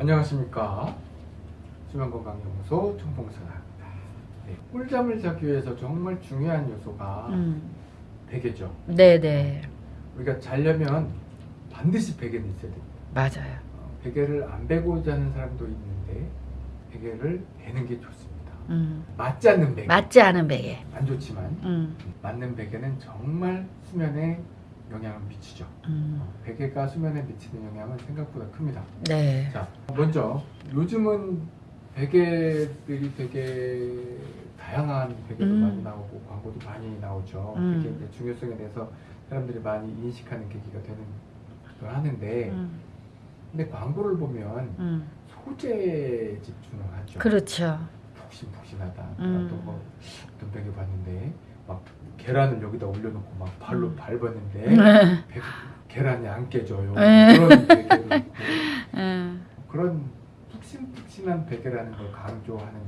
안녕하십니까 수면건강연구소 청봉선아입니다 네, 꿀잠을 자기 위해서 정말 중요한 요소가 음. 베개죠 네네 우리가 자려면 반드시 베개는 있어야 됩니다 맞아요. 어, 베개를 안 베고 자는 사람도 있는데 베개를 베는 게 좋습니다 음. 맞지 않는 베개 맞지 않은 베개. 안 좋지만 음. 맞는 베개는 정말 수면에 영향을 미치죠 음. 어, 베개가 수면에 미치는 영향은 생각보다 큽니다 네. 자, 먼저 요즘은 베개들이 되게 다양한 베개도 음. 많이 나오고 광고도 많이 나오죠. 음. 베개의 중요성에 대해서 사람들이 많이 인식하는 계기가 되는 걸 하는데, 음. 근데 광고를 보면 음. 소재에 집중을 하죠. 그렇죠. 푹신푹신하다. 음. 뭐 어떤 베개 봤는데 막 계란을 여기다 올려놓고 막 발로 음. 밟았는데 음. 베- 계란이 안 깨져요. 에. 그런 베개도 있고. 음. 그런 푹신푹신한 베개라는 걸 강조하는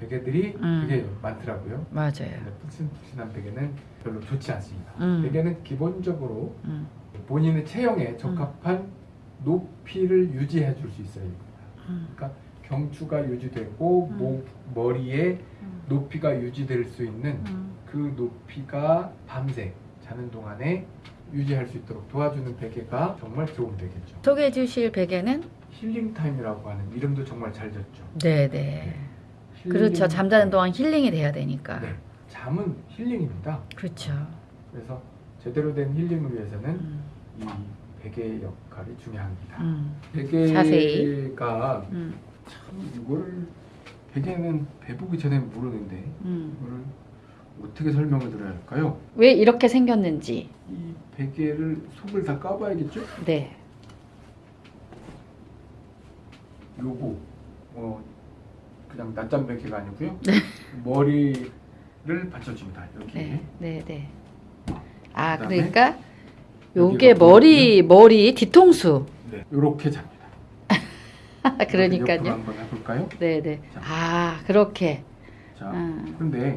베개들이 음. 되게 많더라고요. 맞아요. 푹신푹신한 베개는 별로 좋지 않습니다. 음. 베개는 기본적으로 음. 본인의 체형에 적합한 높이를 유지해 줄 수 있어야 됩니다. 음. 그러니까 경추가 유지되고 음. 목, 머리에 음. 높이가 유지될 수 있는 음. 그 높이가 밤새 자는 동안에 유지할 수 있도록 도와주는 베개가 정말 좋은 베개죠. 소개해 주실 베개는 힐링 타임이라고 하는 이름도 정말 잘 지었죠. 네네. 힐링 그렇죠. 잠자는 타임. 동안 힐링이 돼야 되니까. 네, 잠은 힐링입니다. 그렇죠. 그래서 제대로 된 힐링을 위해서는 음. 이 베개의 역할이 중요합니다. 음. 베개가. 음. 참 이거를 베개는 베보기 전에 모르는데 음. 이거를 어떻게 설명을 드려야 할까요? 왜 이렇게 생겼는지. 이 베개를 속을 다 까봐야겠죠? 네. 요거 어 그냥 낮잠 베개가 아니고요. 머리를 받쳐줍니다. 여기 네. 네. 네. 아, 그러니까 요게 머리 머리 뒤통수. 네, 요렇게 잡니다. 그러니까요. 한번 해볼까요? 네, 네. 자. 아, 그렇게. 자, 음. 근데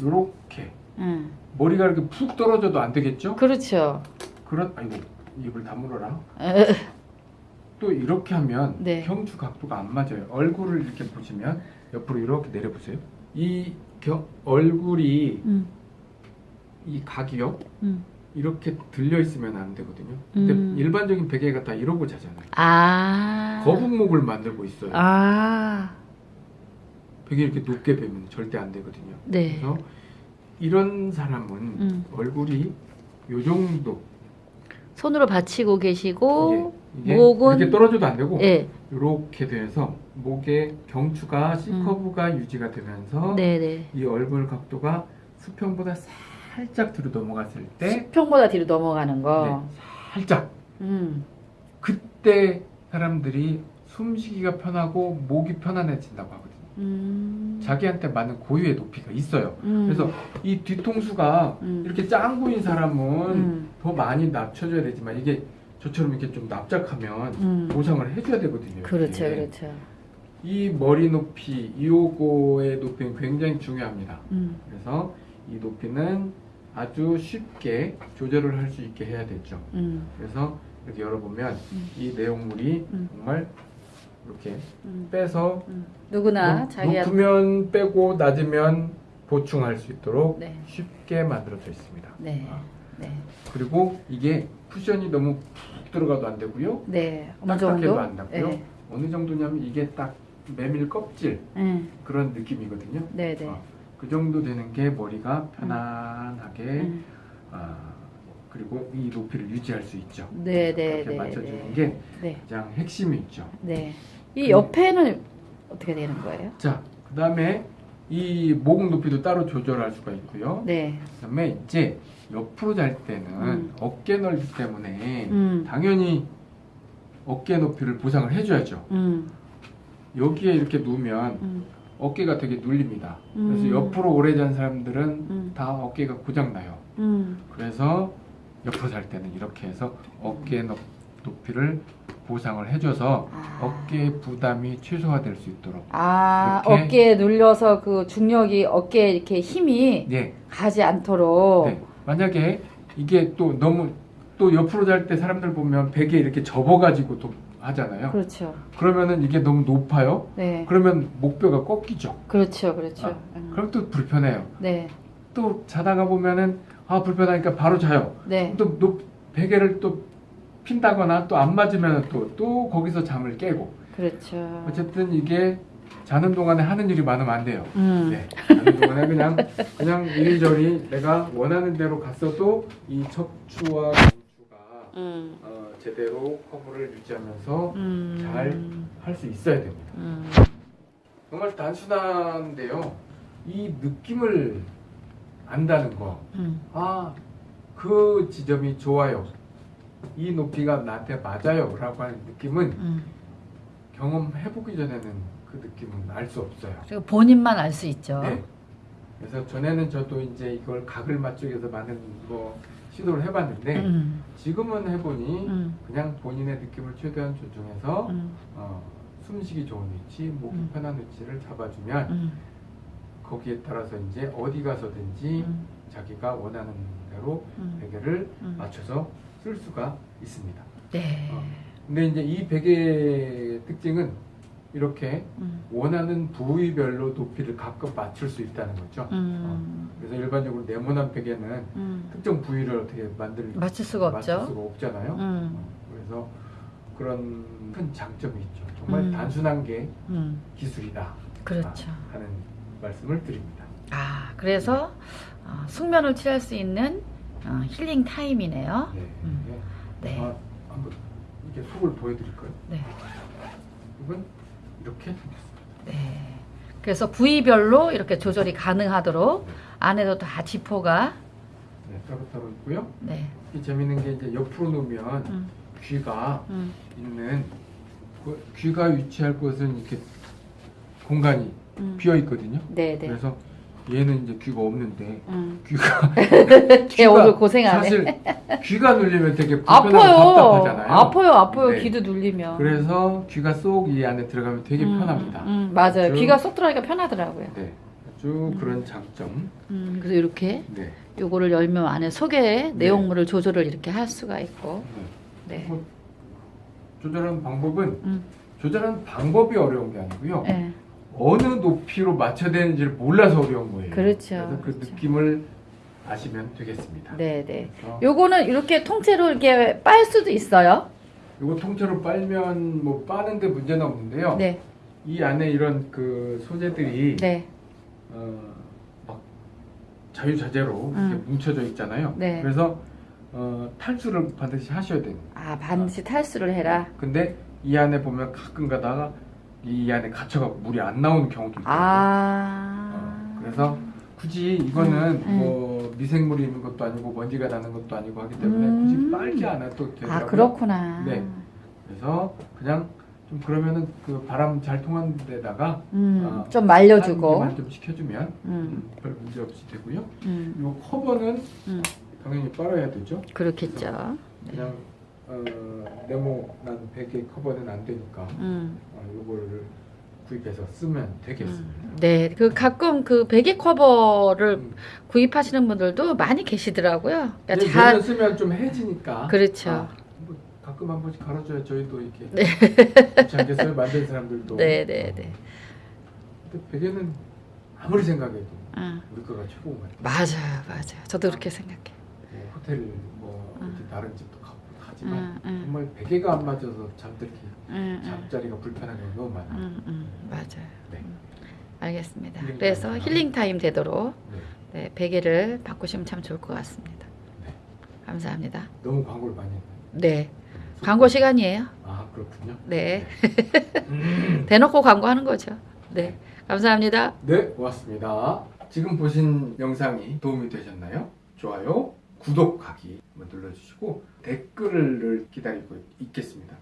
요렇게 음. 머리가 이렇게 푹 떨어져도 안 되겠죠? 그렇죠. 그런 아이고 입을 다물어라. 어, 또 이렇게 하면 네. 경추 각도가 안 맞아요. 얼굴을 이렇게 보시면 옆으로 이렇게 내려보세요. 이 경, 얼굴이 음. 이 각이요 음. 이렇게 들려 있으면 안 되거든요. 근데 음. 일반적인 베개가 다 이러고 자잖아요. 아. 거북목을 만들고 있어요. 아. 베개 이렇게 높게 베면 절대 안 되거든요. 네. 그래서 이런 사람은 음. 얼굴이 요 정도 손으로 받치고 계시고 이게 목은- 이렇게 떨어져도 안 되고 예. 이렇게 돼서 목의 경추가 C 커브가 유지가 되면서 음. 네, 네. 이 얼굴 각도가 수평보다 살짝 뒤로 넘어갔을 때 수평보다 뒤로 넘어가는 거. 네, 살짝 음. 그때 사람들이 숨쉬기가 편하고 목이 편안해진다고 하거든요. 음. 자기한테 맞는 고유의 높이가 있어요. 음. 그래서 이 뒤통수가 음. 이렇게 짱구인 사람은 음. 더 많이 낮춰줘야 되지만 이게 저처럼 이렇게 좀 납작하면 음. 보상을 해줘야 되거든요. 그렇죠, 이게. 그렇죠. 이 머리 높이, 이 요거의 높이는 굉장히 중요합니다. 음. 그래서 이 높이는 아주 쉽게 조절을 할 수 있게 해야 되죠. 음. 그래서 이렇게 열어보면 음. 이 내용물이 음. 정말 이렇게 음. 빼서 음. 누구나 높- 자기한테 높으면 빼고 낮으면 보충할 수 있도록 네. 쉽게 만들어져 있습니다. 네. 아, 네. 그리고 이게 쿠션이 너무 푹 들어가도 안 되고요. 네. 어느 정도? 안 닿고요. 네. 어느 정도냐면 이게 딱 메밀 껍질 음. 그런 느낌이거든요. 네, 네. 어, 그 정도 되는 게 머리가 편안하게 음. 아, 그리고 이 높이를 유지할 수 있죠. 네, 네, 네. 맞춰주는 네. 게 네. 가장 핵심이 있죠. 네. 이 그- 옆에는 어떻게 되는 거예요? 자, 그 다음에 이목 높이도 따로 조절할 수가 있고요. 네. 그 다음에 이제 옆으로 잘 때는 음. 어깨 넓이 때문에 음. 당연히 어깨 높이를 보상을 해줘야죠. 음. 여기에 이렇게 누우면 음. 어깨가 되게 눌립니다. 그래서 음. 옆으로 오래 잔 사람들은 음. 다 어깨가 고장나요. 음. 그래서 옆으로 잘 때는 이렇게 해서 어깨 높- 높이를 보상을 해줘서 아. 어깨 부담이 최소화 될 수 있도록 아, 어깨에 눌려서 그 중력이 어깨에 이렇게 힘이 네, 가지 않도록 네. 만약에 이게 또 너무 또 옆으로 잘 때 사람들 보면 베개 이렇게 접어가지고 또 하잖아요. 그렇죠. 그러면은 이게 너무 높아요. 네. 그러면 목뼈가 꺾이죠. 그렇죠. 그렇죠. 아, 음. 그럼 또 불편해요. 네. 또 자다가 보면은 아 불편하니까 바로 자요. 네. 또 높, 베개를 또 핀다거나 또 안 맞으면 또, 또 거기서 잠을 깨고 그렇죠. 어쨌든 이게 자는 동안에 하는 일이 많으면 안 돼요. 음. 네. 자는 동안에 그냥 그냥 이리저리 내가 원하는 대로 갔어도 이 척추와 경추가 음. 어, 제대로 커브를 유지하면서 음. 잘할 수 있어야 됩니다. 음. 정말 단순한데요. 이 느낌을 안다는 거. 음. 아, 그 지점이 좋아요. 이 높이가 나한테 맞아요. 라고 하는 느낌은 음. 경험해보기 전에는 그 느낌은 알 수 없어요. 그리고 본인만 알 수 있죠. 네. 그래서 전에는 저도 이제 이걸 각을 맞추기 위해서 많은 뭐 시도를 해봤는데 음, 지금은 해보니 음, 그냥 본인의 느낌을 최대한 존중해서 음, 어, 숨쉬기 좋은 위치, 목이 음. 편한 위치를 잡아주면 음, 거기에 따라서 이제 어디 가서든지 음, 자기가 원하는 대로 음, 베개를 음. 맞춰서 쓸 수가 있습니다. 네. 어. 근데 이제 이 베개의 특징은 이렇게 음, 원하는 부위별로 높이를 각각 맞출 수 있다는 거죠. 음, 그래서 일반적으로 네모난 베개는 음. 특정 부위를 어떻게 만들 맞출 수가 맞출 없죠. 수가 없잖아요. 음, 어, 그래서 그런 큰 장점이 있죠. 정말 음. 단순한 게 음, 기술이다 그렇죠. 아, 하는 말씀을 드립니다. 아, 그래서 어, 숙면을 취할 수 있는 어, 힐링 타임이네요. 네. 음. 네. 네. 아, 한번 이렇게 속을 보여드릴까요? 네. 이건 이렇게 생겼습니다. 네. 그래서 부위별로 이렇게 조절이 가능하도록 안에도 다 지퍼가 네, 따로따로 있고요. 네. 이 재밌는 게 이제 옆으로 놓으면 음, 귀가 음, 있는 그 귀가 위치할 곳은 이렇게 공간이 음. 비어 있거든요. 네, 네. 그래서 얘는 이제 귀가 없는데 음. 귀가 걔 오늘 고생하네. 사실 귀가 눌리면 되게 불편하고 아파요. 답답하잖아요. 아파요, 아파요. 네. 귀도 눌리면. 그래서 귀가 쏙 이 안에 들어가면 되게 음, 편합니다. 음, 맞아요. 아주- 귀가 쏙 들어가니까 편하더라고요. 네, 아주 그런 장점. 음, 그래서 이렇게 네. 요거를 열면 안에 속에 내용물을 조절을 이렇게 할 수가 있고 네. 뭐 조절하는 방법은 음. 조절하는 방법이 어려운 게 아니고요. 네. 어느 높이로 맞춰야 되는지를 몰라서 어려운 거예요. 그렇죠. 그래서 그 그렇죠. 느낌을 아시면 되겠습니다. 네, 네. 요거는 이렇게 통째로 이렇게 빨 수도 있어요. 이거 통째로 빨면 뭐 빠는데 문제는 없는데요. 네, 이 안에 이런 그 소재들이 네, 어, 막 자유자재로 이렇게 음. 뭉쳐져 있잖아요. 네. 그래서 어, 탈수를 반드시 하셔야 돼요. 아 반드시 탈수를 해라. 근데 이 안에 보면 가끔 가다가 이 안에 갇혀갖고 물이 안 나오는 경우도 있거든요. 아, 어, 그래서 굳이 이거는 음, 음. 뭐 미생물이 있는 것도 아니고 먼지가 나는 것도 아니고 하기 때문에 음. 굳이 빨지 않아도 되더라고요. 아 그렇구나. 네. 그래서 그냥 좀 그러면은 그 바람 잘 통하는 데다가 음, 아, 좀 말려주고. 좀 시켜주면 음, 음, 별 문제 없이 되고요. 음, 이 커버는 음. 당연히 빨아야 되죠. 그렇겠죠. 그냥 어, 네모난 베개 커버는 안 되니까 음. 어, 요거를 구입해서 쓰면 되겠습니다. 네, 그 가끔 그 베개 커버를 음. 구입하시는 분들도 많이 계시더라고요. 그러니까 이제 잘 쓰면 좀 해지니까. 그렇죠. 아, 뭐 가끔 한 번씩 갈아줘야 저희도 이렇게 네. 않겠어요? 만든 사람들도. 네, 네, 네. 근데 베개는 아무리 생각해도 음. 우리 거가 최고인 것 같아요. 맞아요, 맞아요. 저도 그렇게 생각해요. 뭐 호텔 뭐 음. 이렇게 다른 집도 하지만 음, 음, 정말 베개가 안 맞아서 잠들기 음, 음, 잠자리가 불편한 경우가 너무 많아요. 맞아요. 네. 음. 알겠습니다. 힐링 그래서. 힐링 타임 되도록 네. 네, 베개를 바꾸시면 참 좋을 것 같습니다. 네. 감사합니다. 너무 광고를 많이 했나요? 네, 광고 시간이에요. 아 그렇군요. 네, 음. 대놓고 광고하는 거죠. 네, 감사합니다. 네, 고맙습니다. 지금 보신 영상이 도움이 되셨나요? 좋아요, 구독하기 눌러주시고 댓글을 기다리고 있겠습니다.